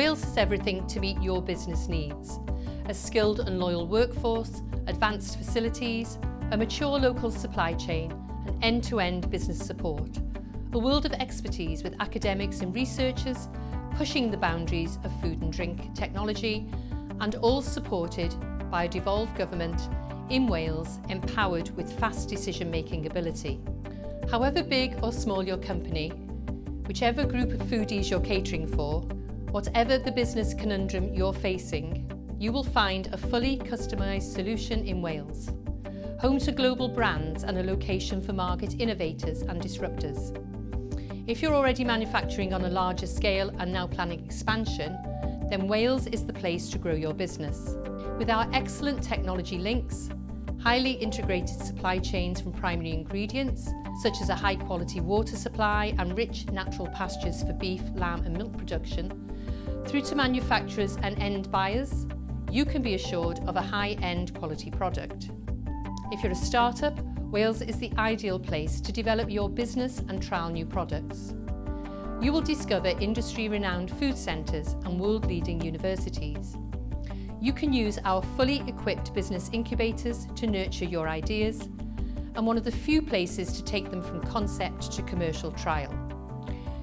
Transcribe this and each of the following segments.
Wales has everything to meet your business needs. A skilled and loyal workforce, advanced facilities, a mature local supply chain and end-to-end -end business support. A world of expertise with academics and researchers pushing the boundaries of food and drink technology and all supported by a devolved government in Wales empowered with fast decision-making ability. However big or small your company, whichever group of foodies you're catering for, whatever the business conundrum you're facing, you will find a fully customised solution in Wales. Home to global brands and a location for market innovators and disruptors. If you're already manufacturing on a larger scale and now planning expansion, then Wales is the place to grow your business. With our excellent technology links, highly integrated supply chains from primary ingredients, such as a high quality water supply and rich natural pastures for beef, lamb and milk production, through to manufacturers and end buyers, you can be assured of a high-end quality product. If you're a startup, Wales is the ideal place to develop your business and trial new products. You will discover industry-renowned food centres and world-leading universities. You can use our fully equipped business incubators to nurture your ideas and one of the few places to take them from concept to commercial trial.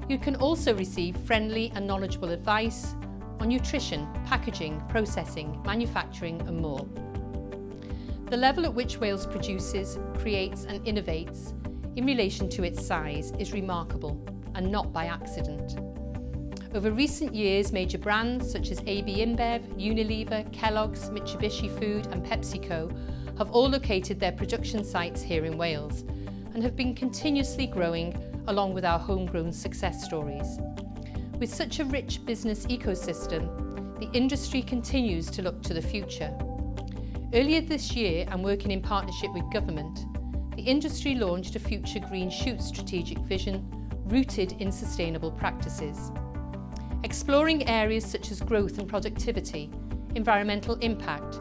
You can also receive friendly and knowledgeable advice on nutrition, packaging, processing, manufacturing and more. The level at which Wales produces, creates and innovates in relation to its size is remarkable and not by accident. Over recent years, major brands such as AB InBev, Unilever, Kellogg's, Mitsubishi Food and PepsiCo have all located their production sites here in Wales and have been continuously growing along with our homegrown success stories. With such a rich business ecosystem, the industry continues to look to the future. Earlier this year, and working in partnership with government, the industry launched a Future Green Shoot strategic vision rooted in sustainable practices. Exploring areas such as growth and productivity, environmental impact,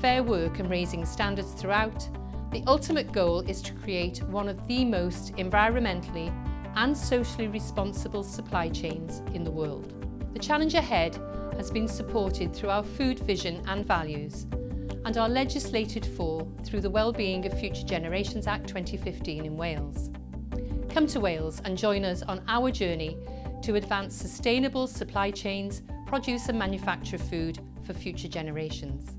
fair work and raising standards throughout, the ultimate goal is to create one of the most environmentally and socially responsible supply chains in the world. The challenge ahead has been supported through our food vision and values and are legislated for through the Wellbeing of Future Generations Act 2015 in Wales. Come to Wales and join us on our journey to advance sustainable supply chains, produce and manufacture food for future generations.